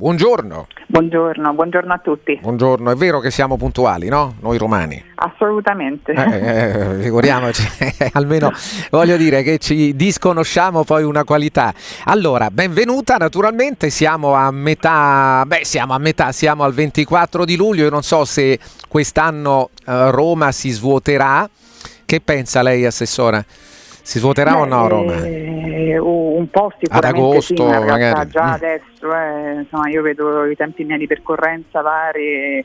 buongiorno. Buongiorno, buongiorno a tutti. Buongiorno, è vero che siamo puntuali, no? Noi romani. Assolutamente. Eh, eh, figuriamoci, almeno voglio dire che ci disconosciamo poi una qualità. Allora, benvenuta naturalmente, siamo a metà, beh siamo a metà, siamo al 24 di luglio, io non so se quest'anno eh, Roma si svuoterà. Che pensa lei, Assessora? Si svuoterà Beh, o no Roma? Eh, un po' sicuramente Ad agosto, sì, in magari. già adesso eh, insomma, io vedo i tempi miei di percorrenza vari eh,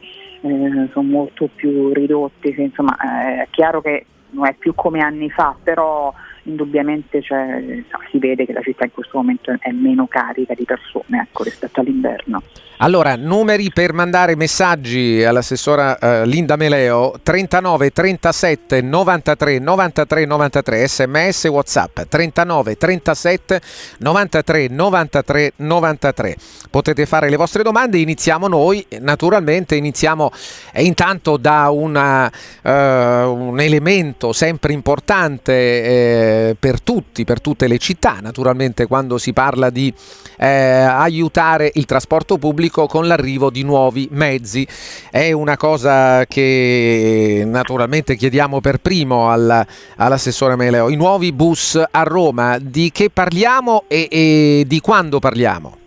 sono molto più ridotti, insomma eh, è chiaro che non è più come anni fa, però indubbiamente cioè, si vede che la città in questo momento è meno carica di persone ecco, rispetto all'inverno. Allora, numeri per mandare messaggi all'assessora uh, Linda Meleo 39 37 93 93 93 sms whatsapp 39 37 93 93 93 potete fare le vostre domande iniziamo noi naturalmente iniziamo eh, intanto da una, uh, un elemento sempre importante eh, per tutti per tutte le città naturalmente quando si parla di eh, aiutare il trasporto pubblico con l'arrivo di nuovi mezzi. È una cosa che naturalmente chiediamo per primo alla, all'assessore Meleo. I nuovi bus a Roma, di che parliamo e, e di quando parliamo?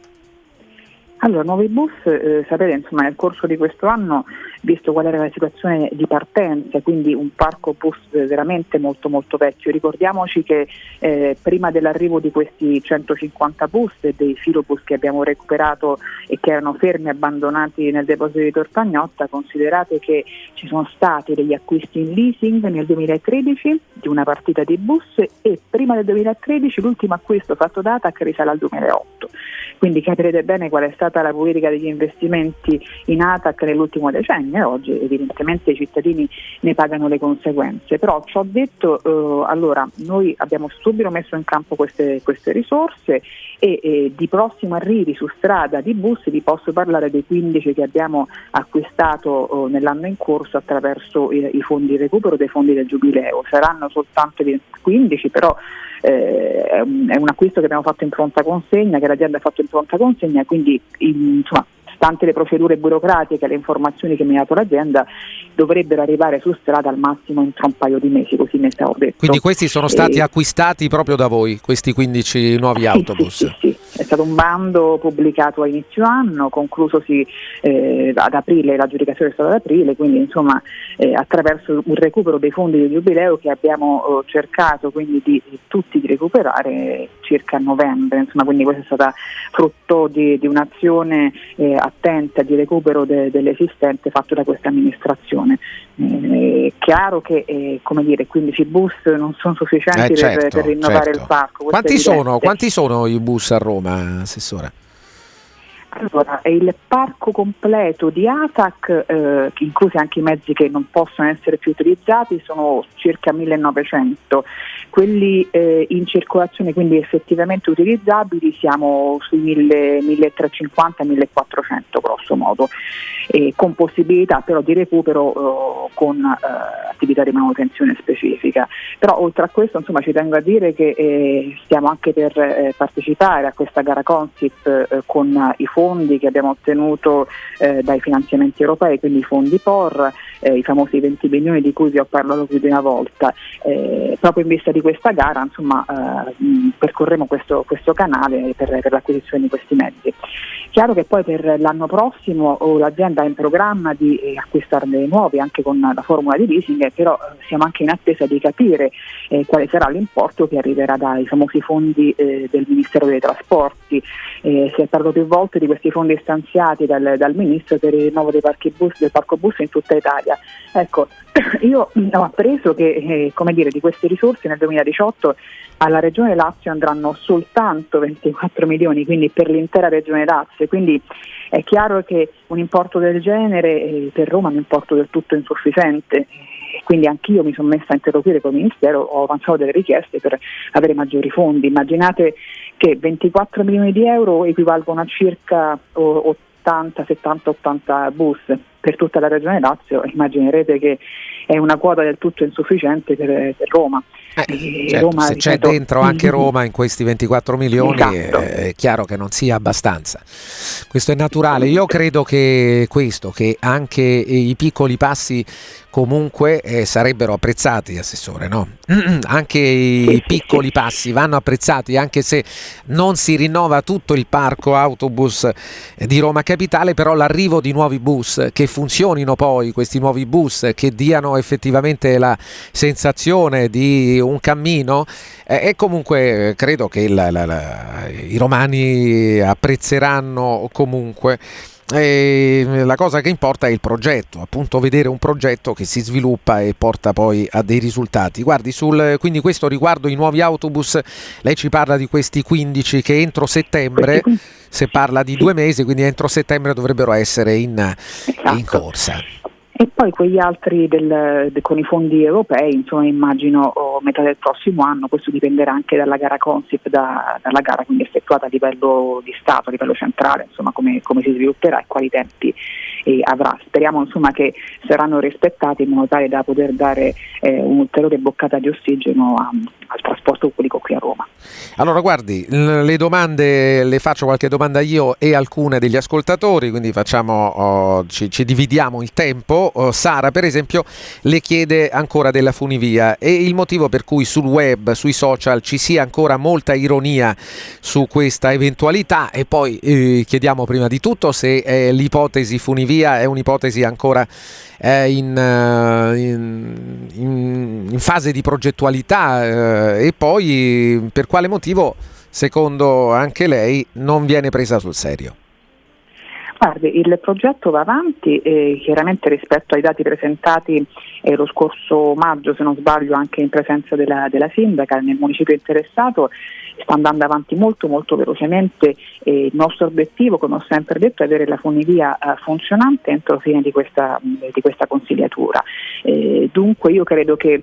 Allora, nuovi bus, eh, sapete, insomma, nel corso di questo anno visto qual era la situazione di partenza, quindi un parco bus veramente molto molto vecchio. Ricordiamoci che eh, prima dell'arrivo di questi 150 bus e dei filobus che abbiamo recuperato e che erano fermi abbandonati nel deposito di Tortagnotta, considerate che ci sono stati degli acquisti in leasing nel 2013 di una partita di bus e prima del 2013 l'ultimo acquisto fatto da ATAC risale al 2008. Quindi capirete bene qual è stata la politica degli investimenti in ATAC nell'ultimo decennio e oggi evidentemente i cittadini ne pagano le conseguenze. Però ciò detto, eh, allora noi abbiamo subito messo in campo queste, queste risorse e, e, di prossimo arrivi su strada di bus vi posso parlare dei 15 che abbiamo acquistato eh, nell'anno in corso attraverso i, i fondi di recupero dei fondi del Giubileo. Saranno soltanto 15, però eh, è, un, è, un, acquisto che abbiamo fatto in pronta consegna, che l'azienda ha fatto in pronta consegna, quindi in, insomma, stante le procedure burocratiche e le informazioni che mi ha dato l'azienda, dovrebbero arrivare su strada al massimo entro un paio di mesi, così mi stavo detto. Quindi questi sono stati e... acquistati proprio da voi, questi 15 nuovi sì, autobus? Sì, sì, sì, è stato un bando pubblicato a inizio anno, conclusosi eh, ad aprile, l'aggiudicazione è stata ad aprile, quindi insomma eh, attraverso un recupero dei fondi del Giubileo che abbiamo eh, cercato quindi di, di, tutti di recuperare circa a novembre, insomma quindi questa è stata frutto di, di un'azione eh, attenta di recupero de, dell'esistente fatto da questa amministrazione. Eh, è chiaro che eh, come dire, 15 bus non sono sufficienti eh, certo, per, per, rinnovare certo. il parco. Quanti sono, quanti sono i bus a Roma, Assessore? Allora, il parco completo di ATAC, eh, inclusi anche i mezzi che non possono essere più utilizzati, sono circa 1900. Quelli eh, in circolazione, quindi effettivamente utilizzabili, siamo sui 1350-1400 grosso modo, eh, con possibilità però di recupero eh, con eh, attività di manutenzione specifica. Però oltre a questo insomma, ci tengo a dire che eh, stiamo anche per partecipare a questa gara Consip con i fondi che abbiamo ottenuto eh, dai finanziamenti europei, quindi i fondi POR, eh, i famosi 20 milioni di cui vi ho parlato più di una volta. Eh, proprio in vista di questa gara insomma, eh, percorremo questo, questo canale per, per, l'acquisizione di questi mezzi. Chiaro che poi per l'anno prossimo oh, l'azienda ha in programma di eh, acquistarne nuovi anche con la formula di leasing, però eh, siamo anche in attesa di capire quale sarà l'importo che arriverà dai famosi fondi del Ministero dei Trasporti. si è parlato più volte di questi fondi stanziati dal, dal Ministro per il rinnovo dei parchi bus, del parco bus in tutta Italia. Ecco, io ho appreso che eh, dire, di queste risorse nel 2018 alla Regione Lazio andranno soltanto 24 milioni, quindi per l'intera Regione Lazio, quindi è chiaro che un importo del genere per Roma è un importo del tutto insufficiente quindi anch'io mi sono messa a interloquire con il Ministero, ho avanzato delle richieste per avere maggiori fondi. Immaginate che 24 milioni di euro equivalgono a circa 80, 70, 80 bus per tutta la regione Lazio, immaginerete che è una quota del tutto insufficiente per, per Roma. Eh, certo, se c'è dentro anche Roma in questi 24 milioni esatto. è, è, chiaro che non sia abbastanza. Questo è naturale. Io credo che questo, che anche i piccoli passi comunque eh, sarebbero apprezzati, Assessore, no? anche i piccoli passi vanno apprezzati, anche se non si rinnova tutto il parco autobus di Roma Capitale, però l'arrivo di nuovi bus che funzionino poi, questi nuovi bus che diano effettivamente la sensazione di un cammino eh, e comunque credo che la, la, la, i romani apprezzeranno comunque e la cosa che importa è il progetto, appunto vedere un progetto che si sviluppa e porta poi a dei risultati. Guardi, sul, quindi questo riguardo i nuovi autobus, lei ci parla di questi 15 che entro settembre, se parla di due mesi, quindi entro settembre dovrebbero essere in, esatto. in corsa. E poi quegli altri del, de, con i fondi europei, insomma immagino oh, metà del prossimo anno, questo dipenderà anche dalla gara Consip, da, dalla gara quindi effettuata a livello di Stato, a livello centrale, insomma come, come si svilupperà e quali tempi avrà. Speriamo insomma, che saranno rispettati in modo tale da poter dare eh, un'ulteriore boccata di ossigeno a, al trasporto pubblico qui a Roma. Allora guardi, le domande le faccio qualche domanda io e alcune degli ascoltatori, quindi facciamo, oh, ci, ci, dividiamo il tempo. Oh, Sara per esempio le chiede ancora della funivia e il motivo per cui sul web, sui social ci sia ancora molta ironia su questa eventualità e poi eh, chiediamo prima di tutto se eh, l'ipotesi funivia è un'ipotesi ancora eh, in, in, in, fase di progettualità eh, e poi per quale motivo secondo anche lei non viene presa sul serio? Guardi, il progetto va avanti e chiaramente rispetto ai dati presentati eh, lo scorso maggio, se non sbaglio, anche in presenza della, della sindaca nel municipio interessato, sta andando avanti molto molto velocemente e il nostro obiettivo, come ho sempre detto, è avere la funivia eh, funzionante entro fine di questa, di questa consigliatura. Eh, dunque io credo che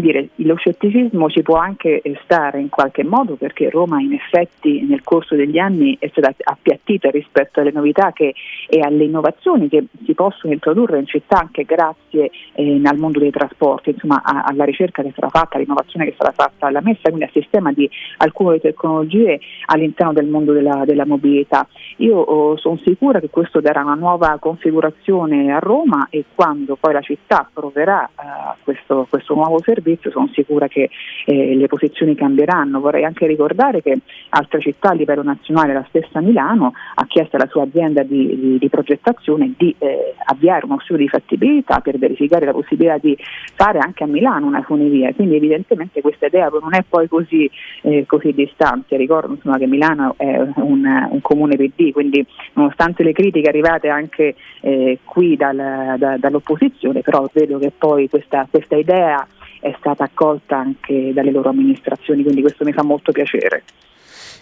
dire, lo scetticismo ci può anche stare in qualche modo perché Roma in effetti nel corso degli anni è stata appiattita rispetto alle novità che, e alle innovazioni che si possono introdurre in città anche grazie eh, al mondo dei trasporti, insomma a, alla ricerca che sarà fatta, all'innovazione che sarà fatta alla messa, quindi al sistema di alcune nuove tecnologie all'interno del mondo della, della mobilità. Io oh, sono sicura che questo darà una nuova configurazione a Roma e quando poi la città proverà eh, questo, questo, nuovo servizio sono sicura che eh, le posizioni cambieranno. Vorrei anche ricordare che altre città a livello nazionale, la stessa Milano, ha chiesto alla sua azienda di, di, di progettazione di eh, avviare uno studio di fattibilità per verificare la possibilità di fare anche a Milano una funivia. Quindi evidentemente questa idea non è poi così, eh, così distanze. Ricordo insomma, che Milano è un, un, comune PD, quindi nonostante le critiche arrivate anche eh, qui dal, da, dall'opposizione, però vedo che poi questa, questa idea è stata accolta anche dalle loro amministrazioni, quindi questo mi fa molto piacere.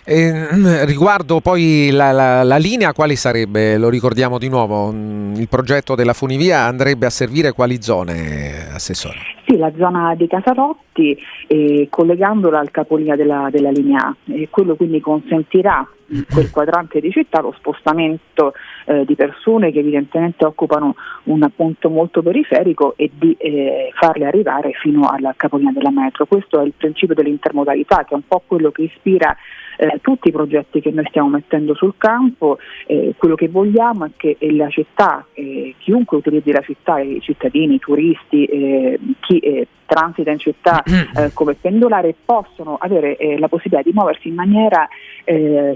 Eh, riguardo poi la, la, la, linea, quali sarebbe? Lo ricordiamo di nuovo, mm, il progetto della funivia andrebbe a servire quali zone, Assessore? Sì, la zona di Casarotti, eh, collegandola al capolinea della, della linea A, e quello quindi consentirà in quel quadrante di città lo spostamento eh, di persone che evidentemente occupano un punto molto periferico e di eh, farle arrivare fino alla capolinea della metro. Questo è il principio dell'intermodalità che è un po' quello che ispira eh, tutti i progetti che noi stiamo mettendo sul campo, eh, quello che vogliamo è che la città, eh, chiunque utilizzi la città, i cittadini, i turisti, eh, chi eh, transita in città eh, come pendolare possono avere la possibilità di muoversi in maniera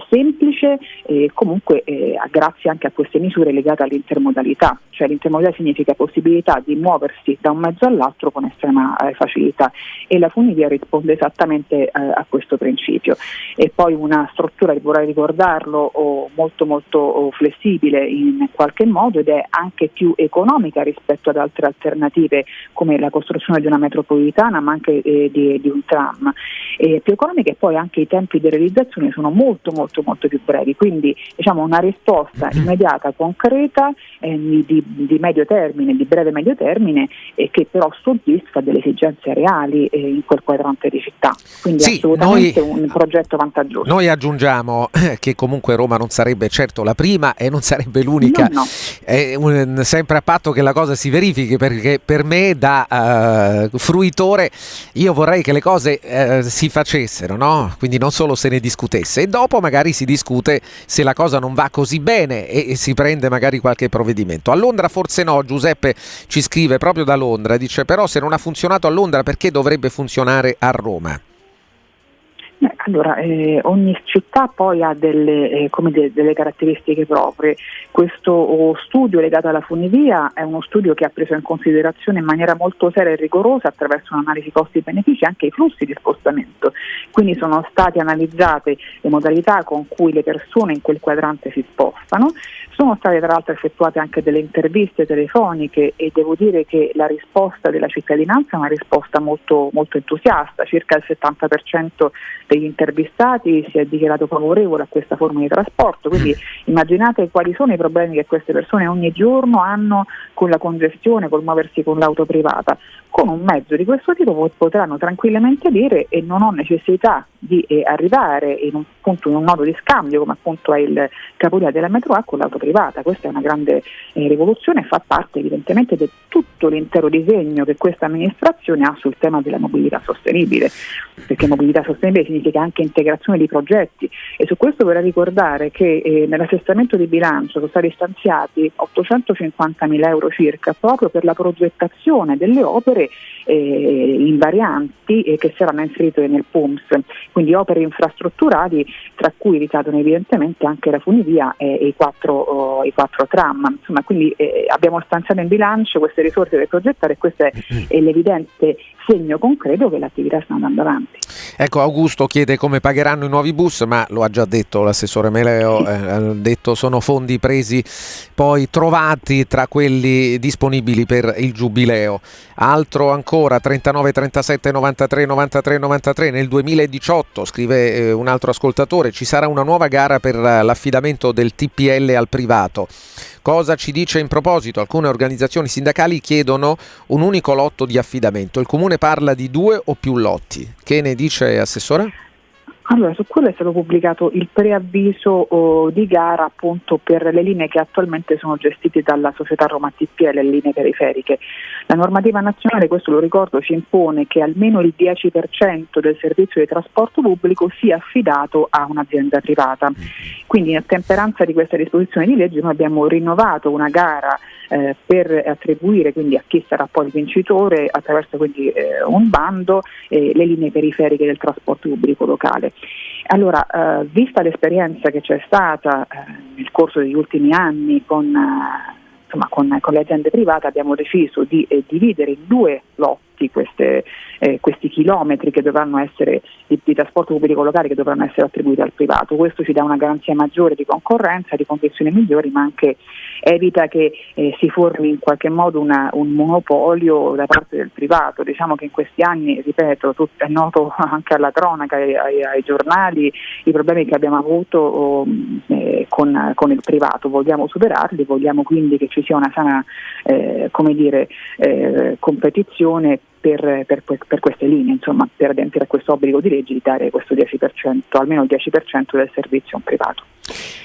semplice e comunque grazie anche a queste misure legate all'intermodalità, cioè l'intermodalità significa possibilità di muoversi da un mezzo all'altro con estrema facilità e la funivia risponde esattamente a questo principio. E poi una struttura, vorrei ricordarlo, molto molto flessibile in qualche modo ed è anche più economica rispetto ad altre alternative come la costruzione di una metropolitana ma anche eh, di, di, un tram. Eh, più economica e poi anche i tempi di realizzazione sono molto molto molto più brevi, quindi diciamo una risposta mm-hmm. immediata, concreta, eh, di, di, medio termine, di breve medio termine eh, che però soddisfa delle esigenze reali eh, in quel quadrante di città. Quindi sì, assolutamente noi... un progetto vantaggioso. Noi aggiungiamo che comunque Roma non sarebbe certo la prima e non sarebbe l'unica, no, no. Un, sempre a patto che la cosa si verifichi perché per me da uh, fruitore, io vorrei che le cose eh, si facessero, no? quindi non solo se ne discutesse e dopo magari si discute se la cosa non va così bene e, e si prende magari qualche provvedimento. A Londra forse no, Giuseppe ci scrive proprio da Londra, dice però se non ha funzionato a Londra perché dovrebbe funzionare a Roma? Allora, eh, ogni città poi ha delle, eh, de- delle, caratteristiche proprie. Questo oh, studio legato alla funivia è uno studio che ha preso in considerazione in maniera molto seria e rigorosa attraverso un'analisi costi-benefici anche i flussi di spostamento. Quindi sono state analizzate le modalità con cui le persone in quel quadrante si spostano, sono state tra l'altro effettuate anche delle interviste telefoniche e devo dire che la risposta della cittadinanza è una risposta molto, molto entusiasta, circa il 70% degli intervistati si è dichiarato favorevole a questa forma di trasporto, quindi immaginate quali sono i problemi che queste persone ogni giorno hanno con la congestione, col muoversi con l'auto privata. Con un mezzo di questo tipo potranno tranquillamente dire e non ho necessità di eh, arrivare in un, appunto, in un nodo di scambio come appunto è il capolinea della metro A con l'auto privata. Questa è una grande eh, rivoluzione e fa parte evidentemente di tutto l'intero disegno che questa amministrazione ha sul tema della mobilità sostenibile, perché mobilità sostenibile significa anche integrazione di progetti e su questo vorrei ricordare che eh, nell'assestamento di bilancio sono stati stanziati 850 mila euro circa proprio per la progettazione delle opere eh, invarianti eh, che saranno inserite nel PUMS, quindi opere infrastrutturali tra cui ricadono evidentemente anche la funivia e, e i, quattro, oh, i, quattro, tram. Insomma, quindi eh, abbiamo stanziato in bilancio queste risorse da progettare e questo è, è l'evidente segno concreto che l'attività sta andando avanti. Ecco, Augusto chiede come pagheranno i nuovi bus, ma lo ha già detto l'assessore Meleo, eh, ha detto sono fondi presi poi trovati tra quelli disponibili per il giubileo. Altro ancora 39 37 93 93 93 nel 2018 scrive eh, un altro ascoltatore ci sarà una nuova gara per l'affidamento del TPL al privato. Cosa ci dice in proposito? Alcune organizzazioni sindacali chiedono un unico lotto di affidamento. Il comune parla di due o più lotti. Che ne dice Assessore? Allora, su quello è stato pubblicato il preavviso oh, di gara appunto per le linee che attualmente sono gestite dalla società Roma TPL, le linee periferiche. La normativa nazionale, questo lo ricordo, ci impone che almeno il 10% del servizio di trasporto pubblico sia affidato a un'azienda privata. Quindi in ottemperanza di questa disposizione di legge noi abbiamo rinnovato una gara eh, per attribuire quindi a chi sarà poi il vincitore attraverso quindi, eh, un bando eh, le linee periferiche del trasporto pubblico locale. Allora, eh, vista l'esperienza che c'è stata eh, nel corso degli ultimi anni con, eh, insomma, con, con, le aziende private, abbiamo deciso di dividere in due lotti queste, questi chilometri essere di, di, trasporto pubblico locale che dovranno essere attribuiti al privato. Questo ci dà una garanzia maggiore di concorrenza, di condizioni migliori, ma anche evita che eh, si formi in qualche modo una, un monopolio da parte del privato. Diciamo che in questi anni, ripeto, tutto, è noto anche alla cronaca e ai, ai, giornali i problemi che abbiamo avuto oh, eh, con, con, il privato. Vogliamo superarli, vogliamo quindi che ci sia una sana eh, dire, eh, competizione per, per, per, queste linee, insomma, per adempiere a questo obbligo di legge di dare questo 10%, almeno il 10% del servizio a un privato.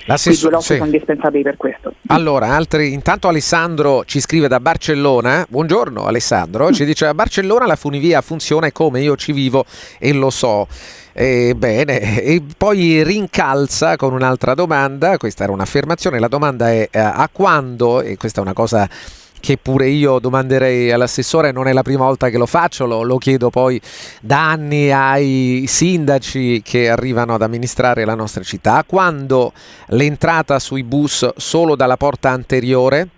L'assessore, I due sì. sono indispensabili per questo. Allora, altri, intanto Alessandro ci scrive da Barcellona. Buongiorno Alessandro, ci dice a Barcellona la funivia funziona come io ci vivo e lo so. Eh, bene, e poi rincalza con un'altra domanda, questa era un'affermazione, la domanda è eh, a quando, e questa è una cosa che pure io domanderei all'assessore, non è la prima volta che lo faccio, lo, lo chiedo poi da anni ai sindaci che arrivano ad amministrare la nostra città, quando l'entrata sui bus solo dalla porta anteriore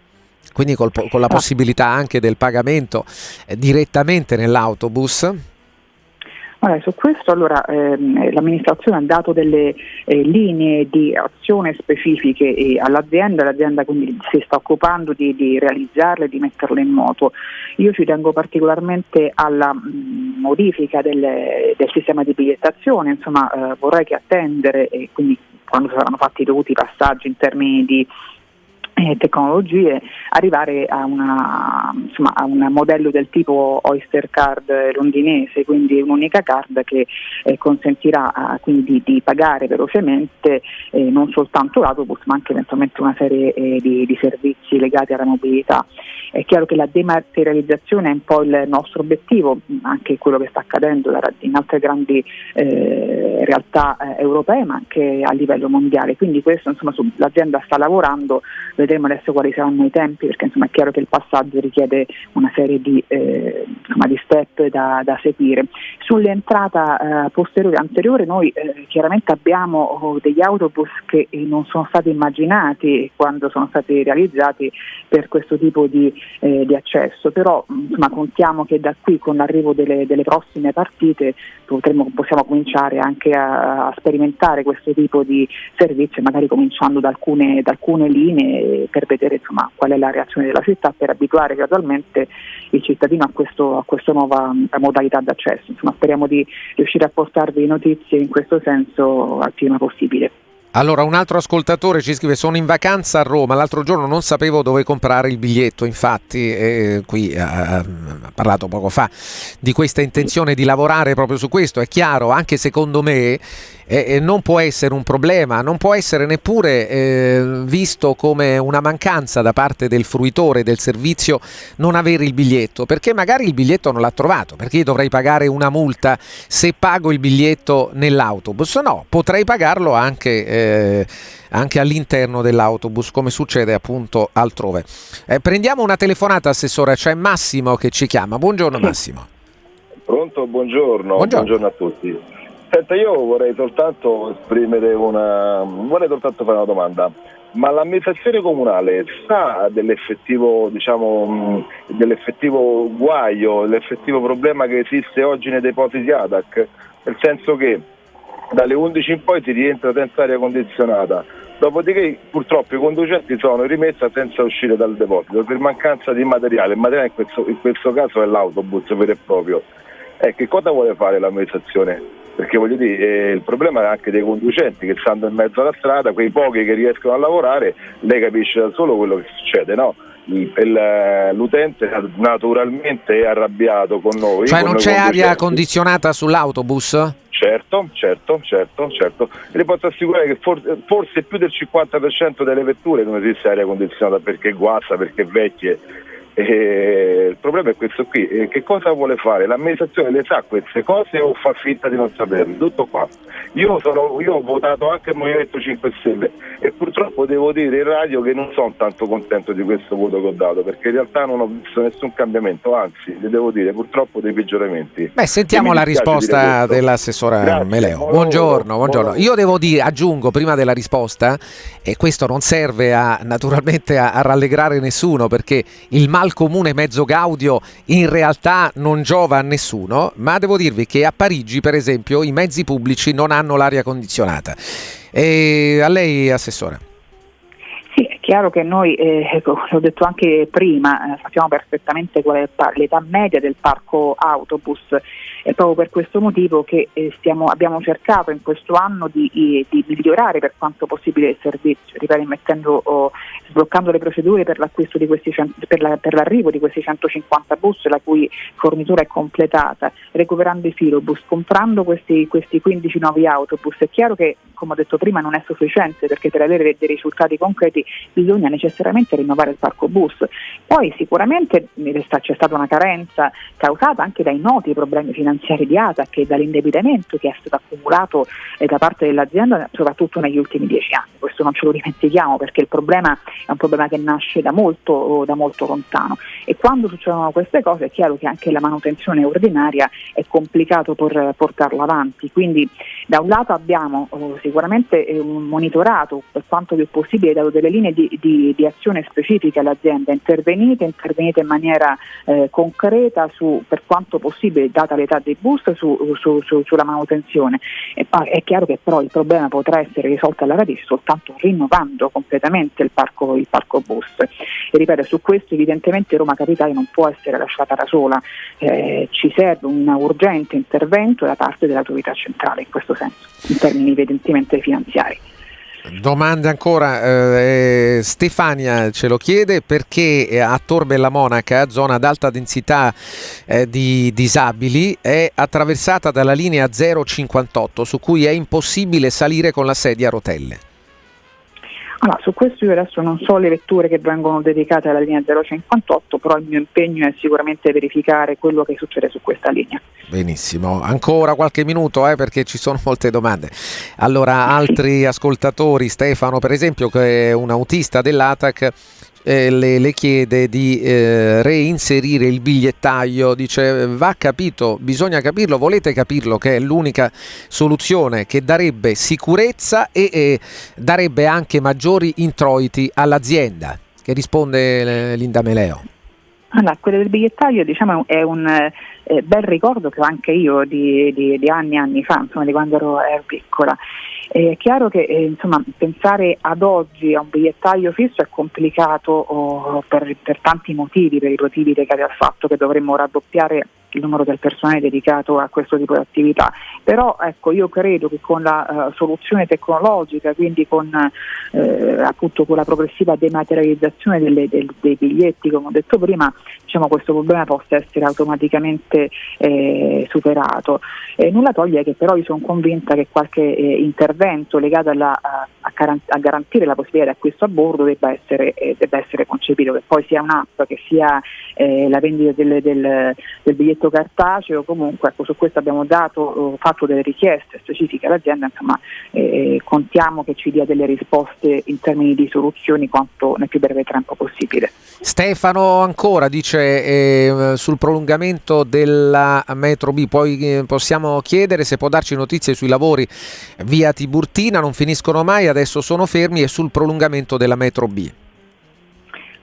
quindi col, con la ah. possibilità anche del pagamento eh, direttamente nell'autobus Allora, su questo allora, ehm, l'amministrazione ha dato delle eh, linee di azione specifiche eh, all'azienda, l'azienda quindi si sta occupando di, di realizzarle, di metterle in moto. Io ci tengo particolarmente alla mh, mm, modifica del, del, sistema di bigliettazione, insomma eh, vorrei che attendere e quindi quando saranno fatti i dovuti passaggi in termini di eh, tecnologie, arrivare a, una, insomma, a, un modello del tipo Oyster Card londinese, quindi un'unica card che eh, consentirà eh, quindi di, di, pagare velocemente eh, non soltanto l'autobus ma anche eventualmente una serie eh, di, di, servizi legati alla mobilità. È chiaro che la dematerializzazione è un po' il nostro obiettivo, anche quello che sta accadendo in altre grandi eh, realtà eh, europee ma anche a livello mondiale. Quindi questo insomma, su, l'azienda sta lavorando, vedremo adesso quali saranno i tempi perché insomma, è chiaro che il passaggio richiede una serie di, eh, insomma, di step da, da, seguire. Sull'entrata eh, posteriore anteriore noi eh, chiaramente abbiamo oh, degli autobus che non sono stati immaginati quando sono stati realizzati per questo tipo di, eh, di accesso, però insomma, contiamo che da qui con l'arrivo delle, delle prossime partite potremo, possiamo cominciare anche a, a, sperimentare questo tipo di servizio, magari cominciando da alcune, da alcune linee per vedere insomma, qual è la reazione della città, per abituare gradualmente il cittadino a, questo, a questa nuova modalità d'accesso. Insomma, speriamo di riuscire a portarvi notizie in questo senso al prima possibile. Allora, un altro ascoltatore ci scrive: Sono in vacanza a Roma. L'altro giorno non sapevo dove comprare il biglietto. Infatti, eh, qui eh, ha parlato poco fa di questa intenzione di lavorare proprio su questo. È chiaro, anche secondo me, eh, non può essere un problema, non può essere neppure eh, visto come una mancanza da parte del fruitore del servizio non avere il biglietto, perché magari il biglietto non l'ha trovato, perché dovrei pagare una multa se pago il biglietto nell'autobus, no, potrei pagarlo anche, eh, anche all'interno dell'autobus, come succede appunto altrove. Eh, prendiamo una telefonata, Assessore, c'è Massimo che ci chiama. Buongiorno Massimo. Pronto, buongiorno, buongiorno, buongiorno a tutti. Senta, io vorrei soltanto esprimere una. vorrei soltanto fare una domanda. Ma l'amministrazione comunale sa dell'effettivo, diciamo, dell'effettivo guaio, dell'effettivo problema che esiste oggi nei depositi ADAC? Nel senso che dalle 11 in poi si rientra senza aria condizionata, dopodiché purtroppo i conducenti sono rimessi senza uscire dal deposito per mancanza di materiale, il materiale in questo, in questo caso è l'autobus vero e proprio. Eh, che cosa vuole fare l'amministrazione? perché voglio dire, eh, il problema è anche dei conducenti che stanno in mezzo alla strada, quei pochi che riescono a lavorare, lei capisce da solo quello che succede, no? L'utente naturalmente è arrabbiato con noi. Cioè non c'è aria condizionata sull'autobus? Certo, certo, certo, certo. E le posso assicurare che forse, forse più del 50% delle vetture non esiste aria condizionata perché guasta, perché vecchie e il problema è questo qui, e che cosa vuole fare? L'amministrazione le sa queste cose o fa finta di non saperle? Tutto qua. Io, sono, io ho votato anche il Movimento 5 Stelle e purtroppo devo dire in radio che non sono tanto contento di questo voto che ho dato perché in realtà non ho visto nessun cambiamento, anzi, le devo dire purtroppo dei peggioramenti. Beh, sentiamo la risposta dell'assessora Grazie. Meleo. Buongiorno, buongiorno. Io devo dire, aggiungo prima della risposta, e questo non serve a, naturalmente a, a rallegrare nessuno perché il mal al comune mezzo gaudio in realtà non giova a nessuno, ma devo dirvi che a Parigi, per esempio, i mezzi pubblici non hanno l'aria condizionata. E a lei, Assessore. Sì, è chiaro che noi, eh, l'ho detto anche prima, eh, sappiamo perfettamente qual è l'età media del parco autobus è proprio per questo motivo che eh, stiamo, abbiamo cercato in questo anno di, di, migliorare per quanto possibile il servizio, ripeto, mettendo, oh, sbloccando le procedure per, di questi, per, la, per, l'arrivo di questi 150 bus la cui fornitura è completata, recuperando i filobus, comprando questi, questi 15 nuovi autobus. È chiaro che, come ho detto prima, non è sufficiente perché per avere dei risultati concreti bisogna necessariamente rinnovare il parco bus. Poi sicuramente c'è stata una carenza causata anche dai noti problemi finanziari finanziari di ATAC e dall'indebitamento che è stato accumulato eh, da parte dell'azienda soprattutto negli ultimi dieci anni. Questo non ce lo dimentichiamo perché il problema è un problema che nasce da molto, da molto lontano e quando succedono queste cose è chiaro che anche la manutenzione ordinaria è complicato por, portarla avanti. Quindi da un lato abbiamo oh, sicuramente eh, monitorato per quanto più possibile, dato delle linee di, di, di azione specifiche all'azienda, intervenite, intervenite in maniera eh, concreta su, per quanto possibile, data l'età dei bus su, su, su, sulla manutenzione. E è chiaro che però il problema potrà essere risolto alla radice soltanto rinnovando completamente il parco, il parco bus. E ripeto, su questo evidentemente Roma Capitale non può essere lasciata da sola, eh, ci serve un urgente intervento da parte dell'autorità centrale in questo senso, in termini evidentemente finanziari. Domande ancora, eh, Stefania ce lo chiede perché a Tor Bella Monaca, zona ad alta densità eh, di disabili, è attraversata dalla linea 058 su cui è impossibile salire con la sedia a rotelle. Allora, su questo io adesso non so le vetture che vengono dedicate alla linea 058, però il mio impegno è sicuramente verificare quello che succede su questa linea. Benissimo, ancora qualche minuto eh, perché ci sono molte domande. Allora, altri ascoltatori, Stefano per esempio, che è un autista dell'ATAC, eh, le, le, chiede di eh, reinserire il bigliettaio, dice va capito, bisogna capirlo, volete capirlo che è l'unica soluzione che darebbe sicurezza e, e darebbe anche maggiori introiti all'azienda, che risponde eh, Linda Meleo. Allora, quello del bigliettaio diciamo, è un eh, bel ricordo che ho anche io di, di, di anni e anni fa, insomma, di quando ero, ero piccola. È chiaro che eh, insomma, pensare ad oggi a un bigliettaio fisso è complicato oh, per, per, tanti motivi, per i motivi legati al fatto che dovremmo raddoppiare il numero del personale dedicato a questo tipo di attività. Però ecco, io credo che con la uh, soluzione tecnologica, quindi con, eh, appunto, con la progressiva dematerializzazione delle, del, dei biglietti, come ho detto prima, diciamo, questo problema possa essere automaticamente eh, superato. Eh, nulla toglie che però io sono convinta che qualche eh, intervento legato alla, a, a, garantire la possibilità di acquisto a bordo debba essere, eh, debba essere concepito, che poi sia un'app, che sia la vendita del, del, del biglietto biglietto cartaceo, comunque ecco, su questo abbiamo dato, eh, fatto delle richieste specifiche all'azienda, insomma eh, contiamo che ci dia delle risposte in termini di soluzioni quanto nel più breve tempo possibile. Stefano ancora dice eh, sul prolungamento della metro B, poi eh, possiamo chiedere se può darci notizie sui lavori via Tiburtina, non finiscono mai, adesso sono fermi e sul prolungamento della metro B.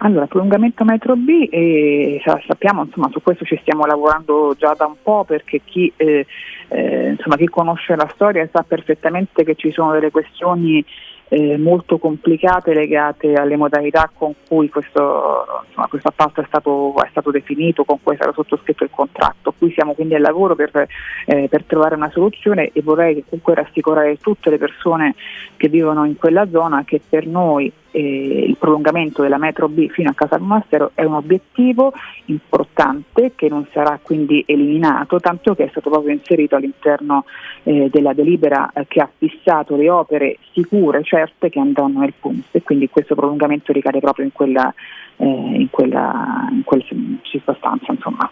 Allora, prolungamento metro B, eh, sappiamo, insomma, su questo ci stiamo lavorando già da un po' perché chi, eh, eh, insomma, chi conosce la storia sa perfettamente che ci sono delle questioni eh, molto complicate legate alle modalità con cui questo, insomma, questo appalto è stato, è stato, definito, con cui è stato sottoscritto il contratto. Qui siamo quindi al lavoro per, eh, per trovare una soluzione e vorrei comunque rassicurare tutte le persone che vivono in quella zona che per noi eh, il prolungamento della metro B fino a Casa del Monastero è un obiettivo importante che non sarà quindi eliminato, tanto che è stato proprio inserito all'interno eh, della delibera eh, che ha fissato le opere sicure, certe, che andranno nel punto e quindi questo prolungamento ricade proprio in quella, eh, in quella, in quella circostanza. Insomma.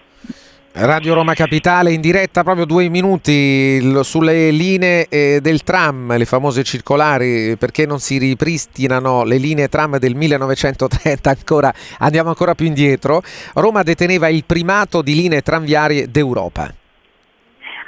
Radio Roma Capitale in diretta proprio due minuti sulle linee eh, del tram, le famose circolari, perché non si ripristinano le linee tram del 1930 ancora, andiamo ancora più indietro. Roma deteneva il primato di linee tranviarie d'Europa.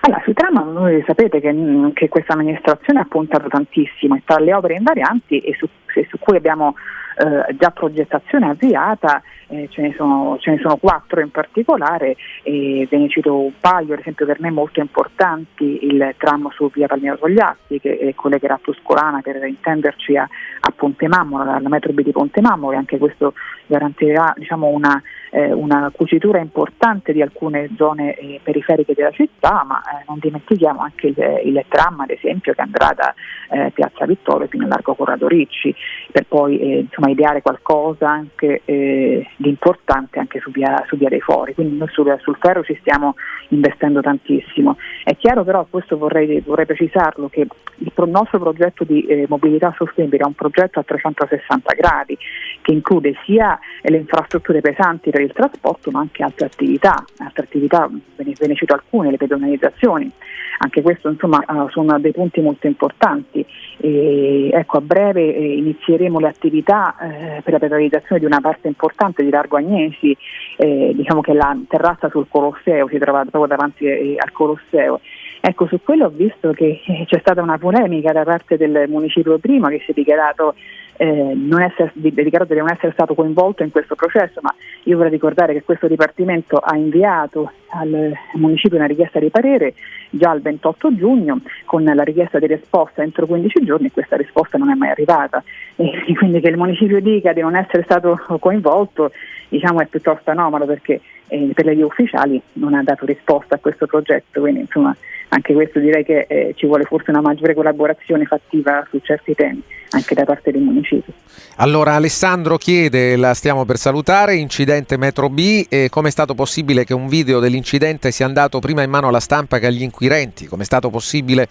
Allora, sui tram voi sapete che, che, questa amministrazione ha puntato tantissimo e tra le opere invarianti e su, e su cui abbiamo eh, già progettazione avviata, eh, ce, ne sono, ce, ne sono, quattro in particolare, e ve ne cito un paio, ad esempio per me molto importanti, il tram su via Palmiro Togliatti che collegherà Tuscolana per intenderci a, a Ponte Mammolo, alla metro B di Ponte Mammolo e anche questo garantirà diciamo, una eh, una cucitura importante di alcune zone eh, periferiche della città, ma eh, non dimentichiamo anche il, il, tram ad esempio che andrà da eh, Piazza Vittorio fino a Largo Corrado Ricci per poi eh, insomma, ideare qualcosa anche eh, di importante anche su via, su via, dei Fori, quindi noi sul, sul, ferro ci stiamo investendo tantissimo. È chiaro però, questo vorrei, vorrei precisarlo, che il pro- nostro progetto di mobilità sostenibile è un progetto a 360 gradi che include sia le infrastrutture pesanti per il trasporto ma anche altre attività, altre attività ve, ne, ve ne cito alcune, le pedonalizzazioni, anche questo insomma uh, sono dei punti molto importanti. E, ecco, a breve eh, inizieremo le attività eh, per la pedonalizzazione di una parte importante di Largo Agnesi, eh, diciamo che la terrazza sul Colosseo, si trova proprio davanti eh, al Colosseo. Ecco, su quello ho visto che eh, c'è stata una polemica da parte del municipio prima che si è dichiarato eh, non essere, dedicato di non essere stato coinvolto in questo processo, ma io vorrei ricordare che questo Dipartimento ha inviato al municipio una richiesta di parere già il 28 giugno con la richiesta di risposta entro 15 giorni e questa risposta non è mai arrivata. E quindi che il municipio dica di non essere stato coinvolto diciamo è piuttosto anomalo perché eh, per le vie ufficiali non ha dato risposta a questo progetto, quindi insomma anche questo direi che eh, ci vuole forse una maggiore collaborazione fattiva su certi temi anche da parte dei municipi. Allora Alessandro chiede, la stiamo per salutare, incidente Metro B, come è stato possibile che un video dell'incidente sia andato prima in mano alla stampa che agli inquirenti? Come è stato possibile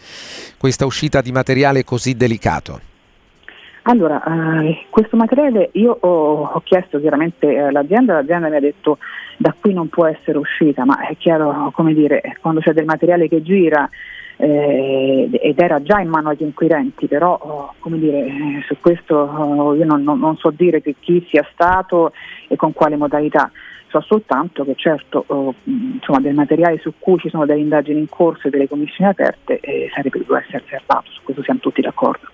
questa uscita di materiale così delicato? Allora, eh, questo materiale io ho, ho chiesto chiaramente all'azienda, l'azienda mi ha detto da qui non può essere uscita, ma è chiaro, come dire, quando c'è del materiale che gira eh, ed era già in mano agli inquirenti, però oh, come dire, eh, su questo oh, io non, non, non, so dire chi sia stato e con quale modalità, so soltanto che certo oh, insomma, del materiale su cui ci sono delle indagini in corso e delle commissioni aperte eh, sarebbe dovuto essere serbato, su questo siamo tutti d'accordo.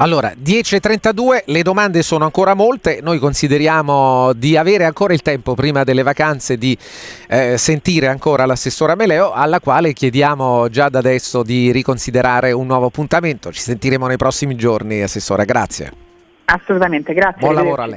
Allora, 10.32, le domande sono ancora molte, noi consideriamo di avere ancora il tempo prima delle vacanze di eh, sentire ancora l'assessora Meleo, alla quale chiediamo già da adesso di riconsiderare un nuovo appuntamento. Ci sentiremo nei prossimi giorni, assessora, grazie. Assolutamente, grazie. Buon lavoro a lei.